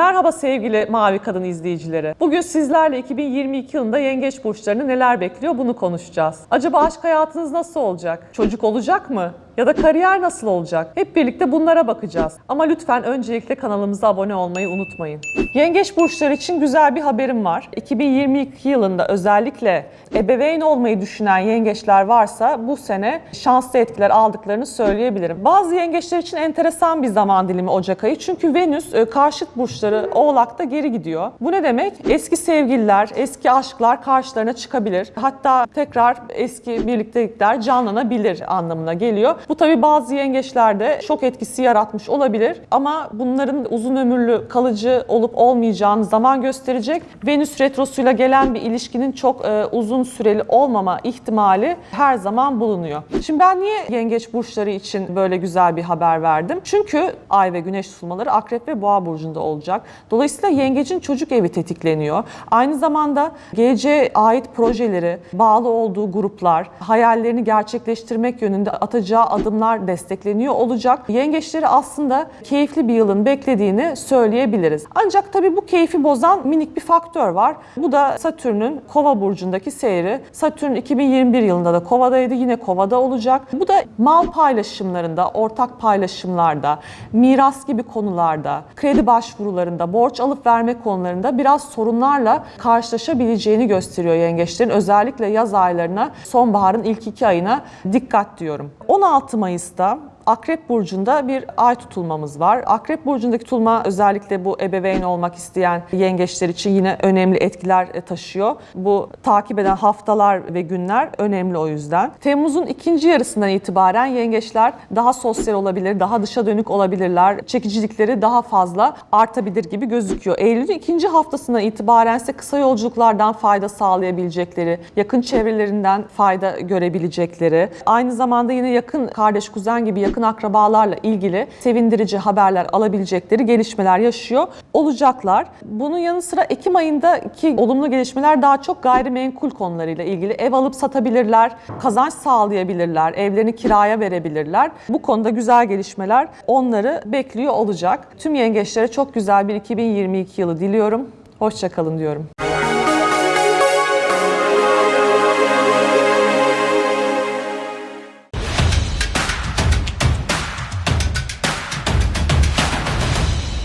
Merhaba sevgili Mavi Kadın izleyicileri. Bugün sizlerle 2022 yılında yengeç burçlarını neler bekliyor bunu konuşacağız. Acaba aşk hayatınız nasıl olacak? Çocuk olacak mı? Ya da kariyer nasıl olacak? Hep birlikte bunlara bakacağız. Ama lütfen öncelikle kanalımıza abone olmayı unutmayın. Yengeç burçları için güzel bir haberim var. 2022 yılında özellikle ebeveyn olmayı düşünen yengeçler varsa bu sene şanslı etkiler aldıklarını söyleyebilirim. Bazı yengeçler için enteresan bir zaman dilimi Ocak ayı. Çünkü Venüs e, karşıt burçları Oğlak'ta geri gidiyor. Bu ne demek? Eski sevgililer, eski aşklar karşılarına çıkabilir. Hatta tekrar eski birliktelikler canlanabilir anlamına geliyor. Bu tabi bazı yengeçlerde şok etkisi yaratmış olabilir ama bunların uzun ömürlü kalıcı olup olmayacağını zaman gösterecek. Venüs retrosuyla gelen bir ilişkinin çok e, uzun süreli olmama ihtimali her zaman bulunuyor. Şimdi ben niye yengeç burçları için böyle güzel bir haber verdim? Çünkü ay ve güneş tutulmaları akrep ve boğa burcunda olacak. Dolayısıyla yengecin çocuk evi tetikleniyor. Aynı zamanda geleceğe ait projeleri, bağlı olduğu gruplar, hayallerini gerçekleştirmek yönünde atacağı adımlar destekleniyor olacak. Yengeçleri aslında keyifli bir yılın beklediğini söyleyebiliriz. Ancak tabii bu keyfi bozan minik bir faktör var. Bu da Satürn'ün Kova burcundaki seyri. Satürn 2021 yılında da Kova'daydı. Yine Kova'da olacak. Bu da mal paylaşımlarında, ortak paylaşımlarda, miras gibi konularda, kredi başvurularında, borç alıp verme konularında biraz sorunlarla karşılaşabileceğini gösteriyor yengeçlerin. Özellikle yaz aylarına, sonbaharın ilk iki ayına dikkat diyorum. 16 Mayıs'ta Akrep Burcu'nda bir ay tutulmamız var. Akrep Burcu'ndaki tutulma özellikle bu ebeveyn olmak isteyen yengeçler için yine önemli etkiler e, taşıyor. Bu takip eden haftalar ve günler önemli o yüzden. Temmuz'un ikinci yarısından itibaren yengeçler daha sosyal olabilir, daha dışa dönük olabilirler. Çekicilikleri daha fazla artabilir gibi gözüküyor. Eylül'ün ikinci haftasından itibaren ise kısa yolculuklardan fayda sağlayabilecekleri, yakın çevrelerinden fayda görebilecekleri, aynı zamanda yine yakın kardeş, kuzen gibi yakın akrabalarla ilgili sevindirici haberler alabilecekleri gelişmeler yaşıyor olacaklar. Bunun yanı sıra Ekim ayındaki olumlu gelişmeler daha çok gayrimenkul konularıyla ilgili. Ev alıp satabilirler, kazanç sağlayabilirler, evlerini kiraya verebilirler. Bu konuda güzel gelişmeler onları bekliyor olacak. Tüm yengeçlere çok güzel bir 2022 yılı diliyorum. Hoşçakalın diyorum.